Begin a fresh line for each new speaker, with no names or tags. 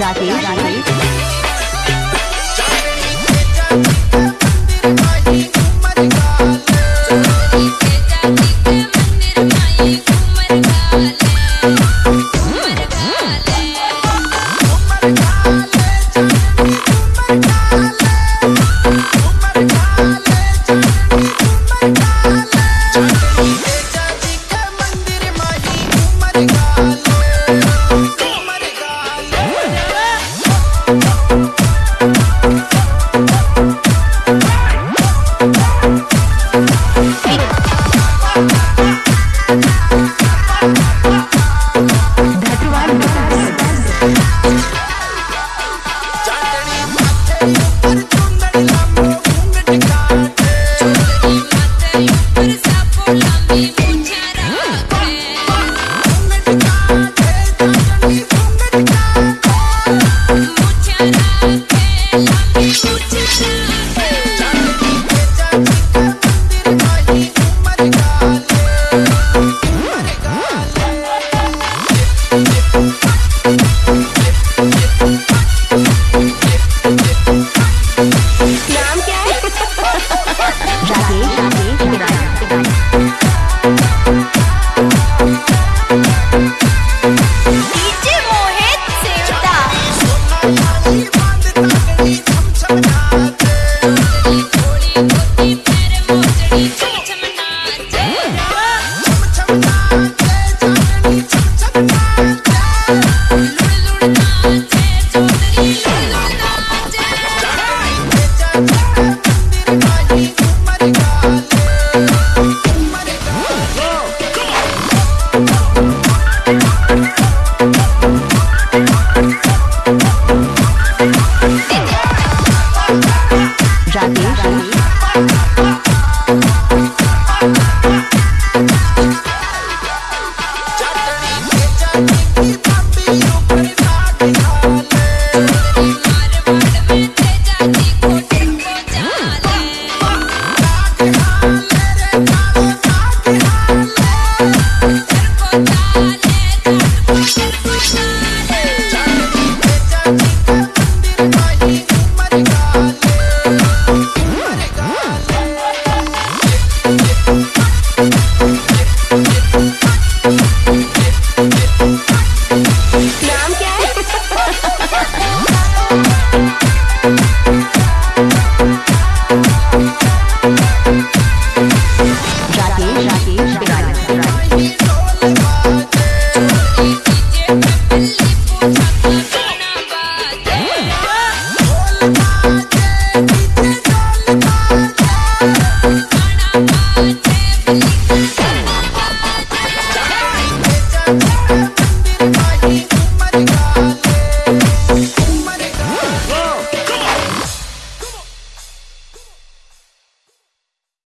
jackie Rajesh. Jadir.